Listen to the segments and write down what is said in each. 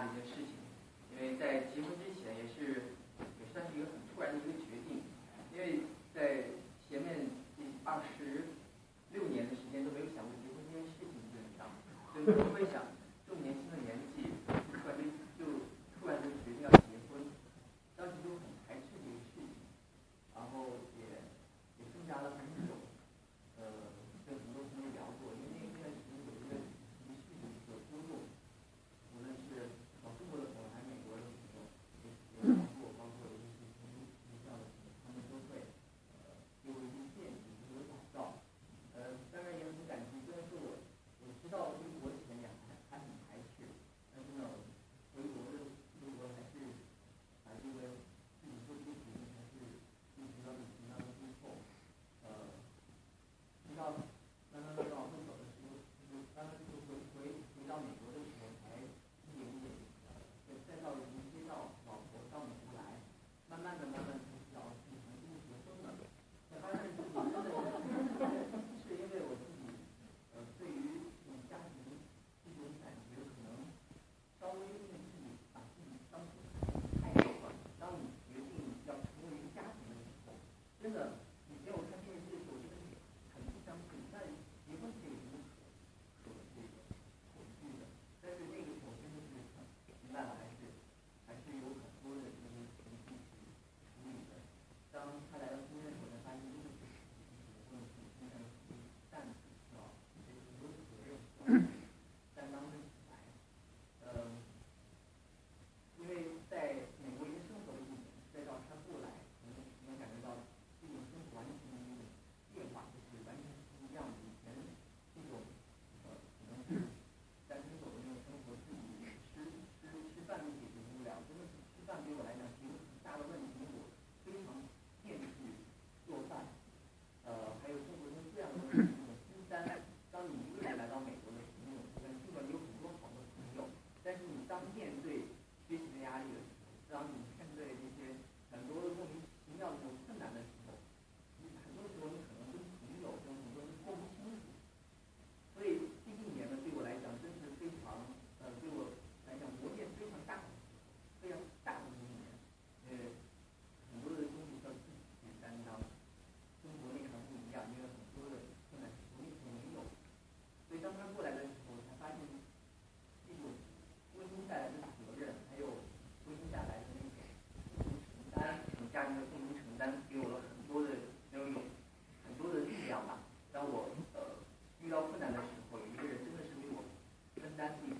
的一件事情，因为在结婚之前，也是也算是一个很突然的一个决定，因为在前面这二十六年的时间都没有想过结婚这件事情，就为。gracias.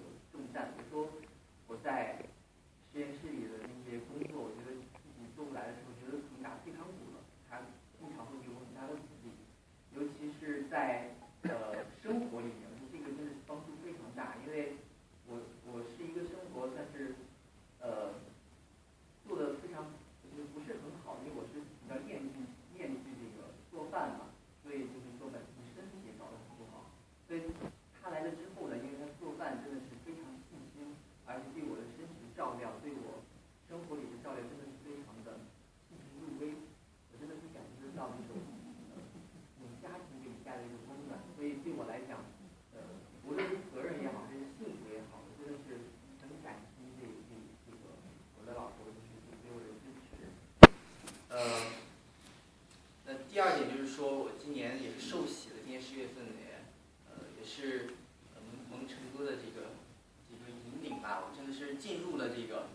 进入了这个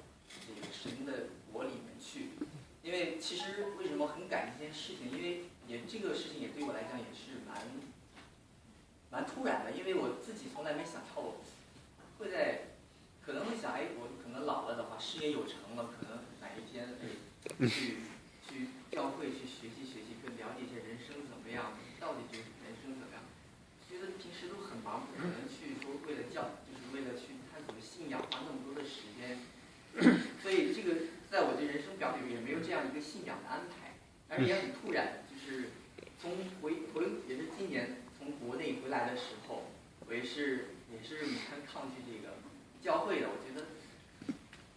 这个神的国里面去，因为其实为什么很感这件事情，因为也这个事情也对我来讲也是蛮蛮突然的，因为我自己从来没想透，会在可能会想哎，我可能老了的话，事业有成了，可能哪一天会去去教会去学习学习，去了解一下人生怎么样，到底就是人生怎么样，觉得平时都很忙，可能去都为了教。但是也很突然就是从回回也是今年从国内回来的时候我也是也是很抗拒这个教会的我觉得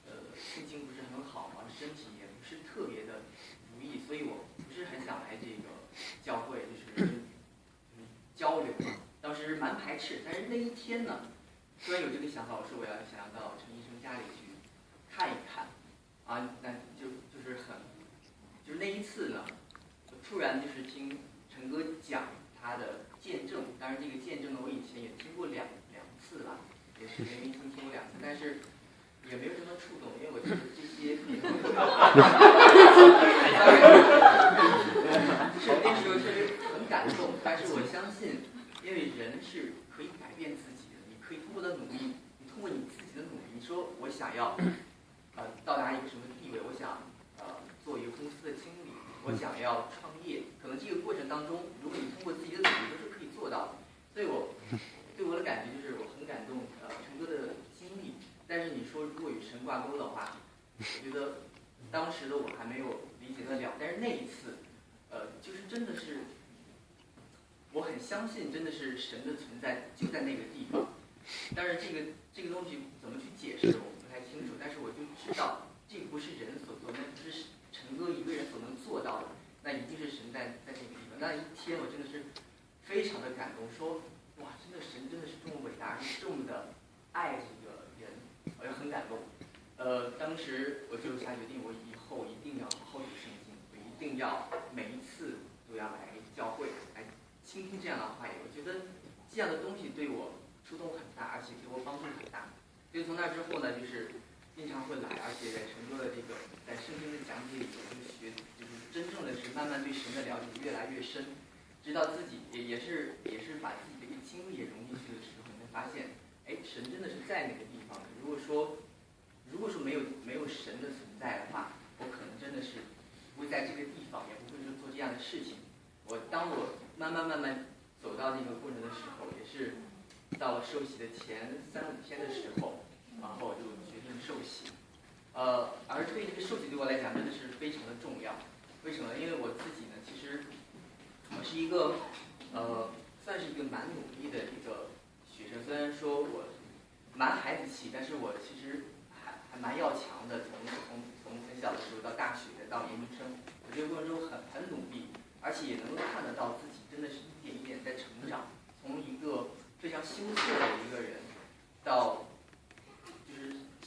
呃心情不是很好嘛身体也不是特别的如意所以我不是很想来这个教会就是嗯交流嘛。当时蛮排斥但是那一天呢突然有这个想法我说我要想要到陈医生家里去看一看。啊那就就是很就是那一次呢，我突然就是听陈哥讲他的见证，当然这个见证呢，我以前也听过两两次了，也是连听听过两次，但是也没有什么触动，因为我觉得这些。是那时候确实很感动，但是我相信，因为人是可以改变自己的，你可以通过的努力，你通过你自己的努力，你说我想要，呃，到达一个什么地位，我想呃做一个公司的经理，我想要创业，可能这个过程当中，如果你通过自己的努力都是可以做到的。所以我对我的感觉就是我很感动，呃，陈哥的经历。但是你说如果与神挂钩的话，我觉得当时的我还没有理解得了，但是那一次。呃，就是真的是，我很相信，真的是神的存在就在那个地方。但是，这个这个东西怎么去解释，我不太清楚。但是我就知道，这个不是人所做，那不是陈哥一个人所能做到的，那一定是神在在那个地方。那一天，我真的是非常的感动，说哇，真的神真的是这么伟大，是这么的爱这个人，我也很感动。呃，当时我就下决定，我以后一定要好好读圣经，我一定要每一次。都要来教会来倾听这样的话语，我觉得这样的东西对我触动很大，而且给我帮助很大。所以从那之后呢，就是经常会来，而且在成都的这个在圣经的讲解里，就学，就是真正的是慢慢对神的了解越来越深，直到自己也也是也是把自己的一个经历也融进去的时候，你会发现，哎，神真的是在那个地方。如果说如果说没有没有神的存在的话，我可能真的是不会在这个地方，也不会说做这样的事情。我当我慢慢慢慢走到那个过程的时候，也是到了受洗的前三五天的时候，然后就决定受洗。呃，而对这个受洗对我来讲真的是非常的重要。为什么？因为我自己呢，其实我是一个呃，算是一个蛮努力的一个学生。虽然说我蛮孩子气，但是我其实还还蛮要强的。从从从很小的时候到大学到研究生，我这个过程中很很努力。而且也能够看得到自己真的是一点一点在成长，从一个非常羞涩的一个人，到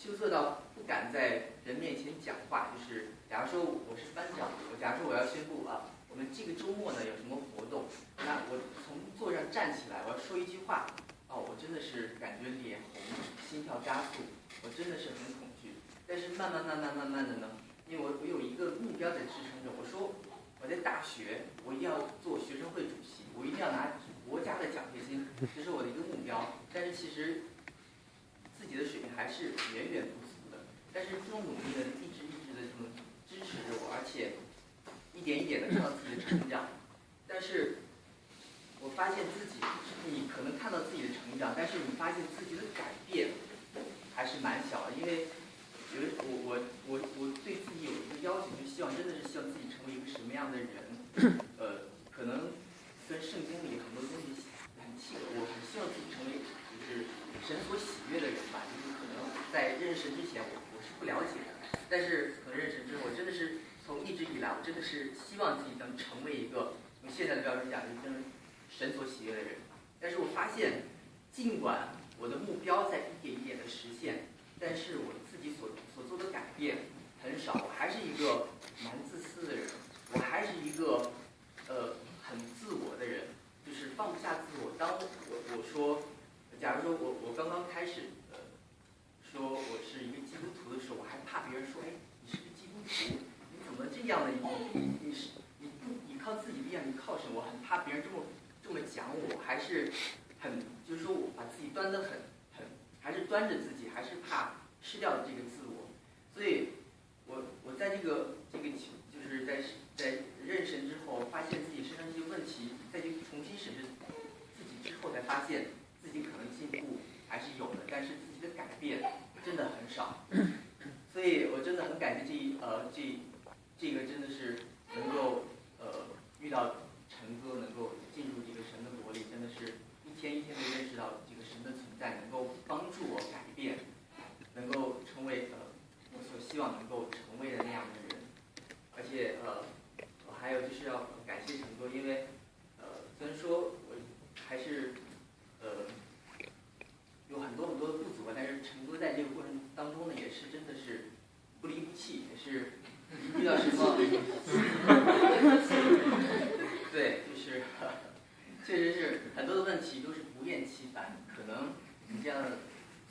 羞涩到不敢在人面前讲话。就是假如说我是班长，我假如说我要宣布啊，我们这个周末呢有什么活动，那我从座上站起来，我要说一句话，哦，我真的是感觉脸红，心跳加速，我真的是很恐惧。但是慢慢慢慢慢慢的呢，因为我我有一个目标在支撑着，我说。我在大学，我一定要做学生会主席，我一定要拿国家的奖学金，这是我的一个目标。但是其实己的水平还是远远不足的。但是这种努力呢，一直一直的这么支持着我，而且一点一点的看到自己的成长。但是我发现自己，你可能看到自己的成长，但是你发现自己的改变还是蛮小的，因为。觉得我我我我对自己有一个要求，就希望真的是希望自己成为一个什么样的人？呃，可能跟圣经里很多东西很契合。我很希望自己成为就是神所喜悦的人吧。就是可能在认识神之前，我我是不了解的。但是可能认识之后，我真的是从一直以来，真的是希望自己能成为一个用现在的标准讲，就是神所喜悦的人。但是我发现，尽管我的目标在一点一点的实现，但是我。自己所做的改变很少，我还是一个蛮自私的人，我还是一个呃很自我的人，就是放不下自我。当我我说，假如说我我刚刚开始呃说我是一个基督徒的时候，我还怕别人说，哎，你是个基督徒，你怎么这样的？你你是你不你靠自己力量，你靠什么？我很怕别人这么这么讲我，还是很就是说我把自己端得很很，还是端着自己，还是怕。失掉了这个自我，所以，我我在这个这个就是在在认神之后，发现自己身上这些问题，再去重新审视自己之后，才发现自己可能进步还是有的，但是自己的改变真的很少。所以我真的很感谢这一呃这这个真的是能够呃遇到陈哥，能够进入这个神的国里，真的是一天一天的认识到这个神的存在，能够帮助我改变。能够成为呃我所希望能够成为的那样的人，而且呃我还有就是要感谢陈哥，因为呃虽然说我还是呃有很多很多。什么？对，就是确实是很多的问题都是不厌其烦，可能你这样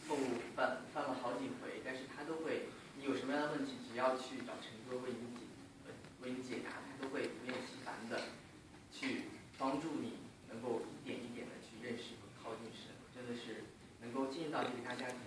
错误犯犯了好几回，但是他都会，你有什么样的只要去找陈哥为你解为你解答，他都会不厌其烦的去帮助你，能够一点一点的去认识和靠近神，真的是能够进入到这个大家庭